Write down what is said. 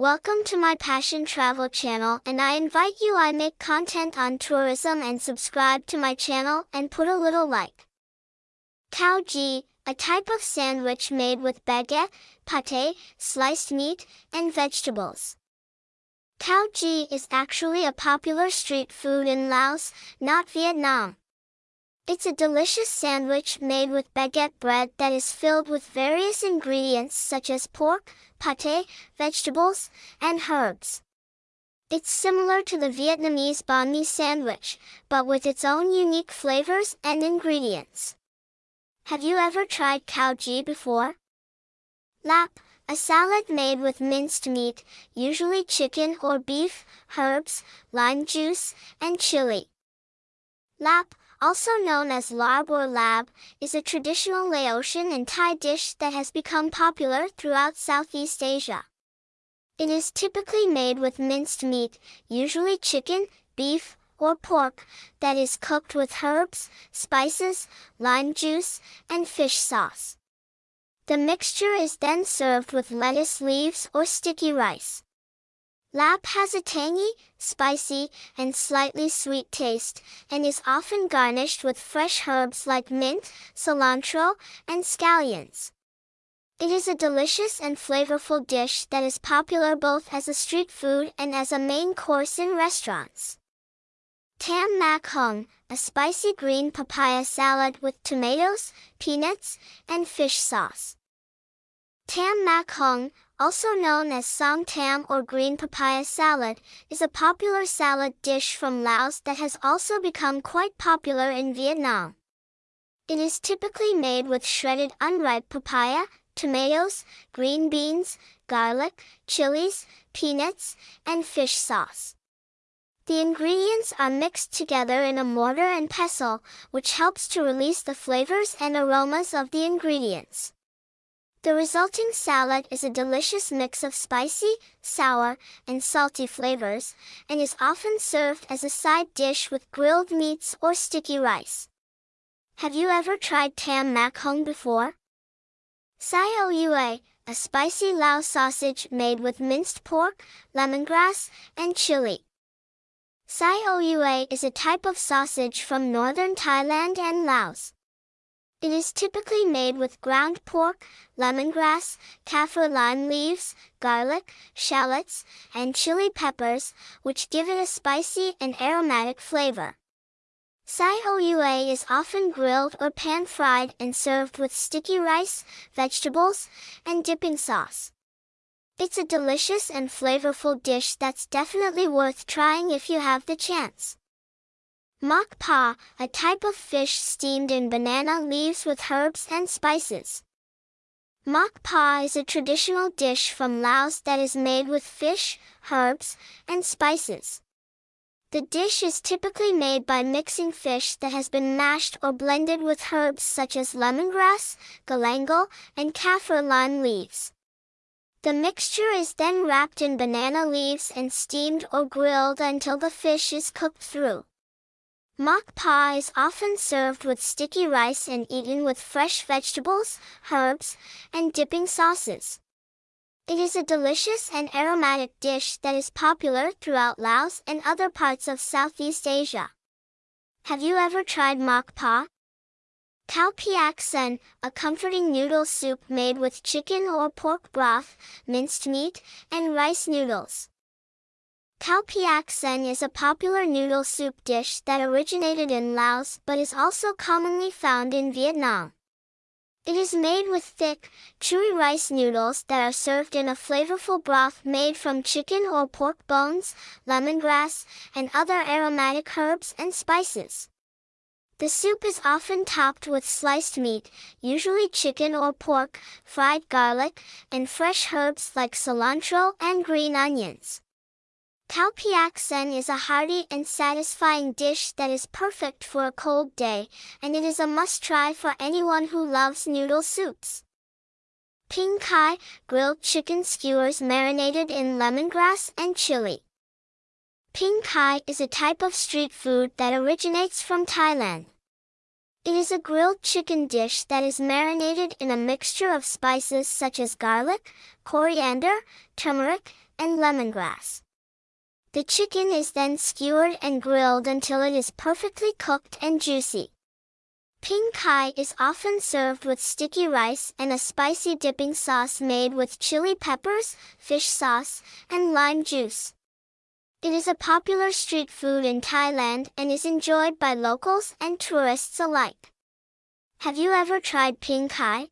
Welcome to my Passion Travel channel and I invite you I make content on tourism and subscribe to my channel and put a little like. Cao Ji, a type of sandwich made with baguette, pate, sliced meat, and vegetables. Cao Ji is actually a popular street food in Laos, not Vietnam. It's a delicious sandwich made with baguette bread that is filled with various ingredients such as pork, pate, vegetables, and herbs. It's similar to the Vietnamese banh mi sandwich, but with its own unique flavors and ingredients. Have you ever tried Cao Ji before? Lap, a salad made with minced meat, usually chicken or beef, herbs, lime juice, and chili. Lap, also known as larb or lab, is a traditional Laotian and Thai dish that has become popular throughout Southeast Asia. It is typically made with minced meat, usually chicken, beef, or pork, that is cooked with herbs, spices, lime juice, and fish sauce. The mixture is then served with lettuce leaves or sticky rice. Lap has a tangy, spicy, and slightly sweet taste, and is often garnished with fresh herbs like mint, cilantro, and scallions. It is a delicious and flavorful dish that is popular both as a street food and as a main course in restaurants. Tam Mak Hung, a spicy green papaya salad with tomatoes, peanuts, and fish sauce. Tam Mak Hung, also known as Som Tam or green papaya salad, is a popular salad dish from Laos that has also become quite popular in Vietnam. It is typically made with shredded unripe papaya, tomatoes, green beans, garlic, chilies, peanuts, and fish sauce. The ingredients are mixed together in a mortar and pestle, which helps to release the flavors and aromas of the ingredients. The resulting salad is a delicious mix of spicy, sour, and salty flavors, and is often served as a side dish with grilled meats or sticky rice. Have you ever tried tam mak hung before? Sai Oua, a spicy Lao sausage made with minced pork, lemongrass, and chili. Sai Oua is a type of sausage from northern Thailand and Laos. It is typically made with ground pork, lemongrass, kaffir lime leaves, garlic, shallots, and chili peppers, which give it a spicy and aromatic flavor. Sai Oua is often grilled or pan-fried and served with sticky rice, vegetables, and dipping sauce. It's a delicious and flavorful dish that's definitely worth trying if you have the chance. Mak pa, a type of fish steamed in banana leaves with herbs and spices. Mak pa is a traditional dish from Laos that is made with fish, herbs, and spices. The dish is typically made by mixing fish that has been mashed or blended with herbs such as lemongrass, galangal, and kaffir lime leaves. The mixture is then wrapped in banana leaves and steamed or grilled until the fish is cooked through. Mak pa is often served with sticky rice and eaten with fresh vegetables, herbs, and dipping sauces. It is a delicious and aromatic dish that is popular throughout Laos and other parts of Southeast Asia. Have you ever tried mak pa? Khao piak sen, a comforting noodle soup made with chicken or pork broth, minced meat, and rice noodles. Khao piak sen is a popular noodle soup dish that originated in Laos but is also commonly found in Vietnam. It is made with thick, chewy rice noodles that are served in a flavorful broth made from chicken or pork bones, lemongrass, and other aromatic herbs and spices. The soup is often topped with sliced meat, usually chicken or pork, fried garlic, and fresh herbs like cilantro and green onions. Khao piak sen is a hearty and satisfying dish that is perfect for a cold day, and it is a must-try for anyone who loves noodle soups. Ping kai, grilled chicken skewers marinated in lemongrass and chili. Ping kai is a type of street food that originates from Thailand. It is a grilled chicken dish that is marinated in a mixture of spices such as garlic, coriander, turmeric, and lemongrass. The chicken is then skewered and grilled until it is perfectly cooked and juicy. Ping kai is often served with sticky rice and a spicy dipping sauce made with chili peppers, fish sauce, and lime juice. It is a popular street food in Thailand and is enjoyed by locals and tourists alike. Have you ever tried ping kai?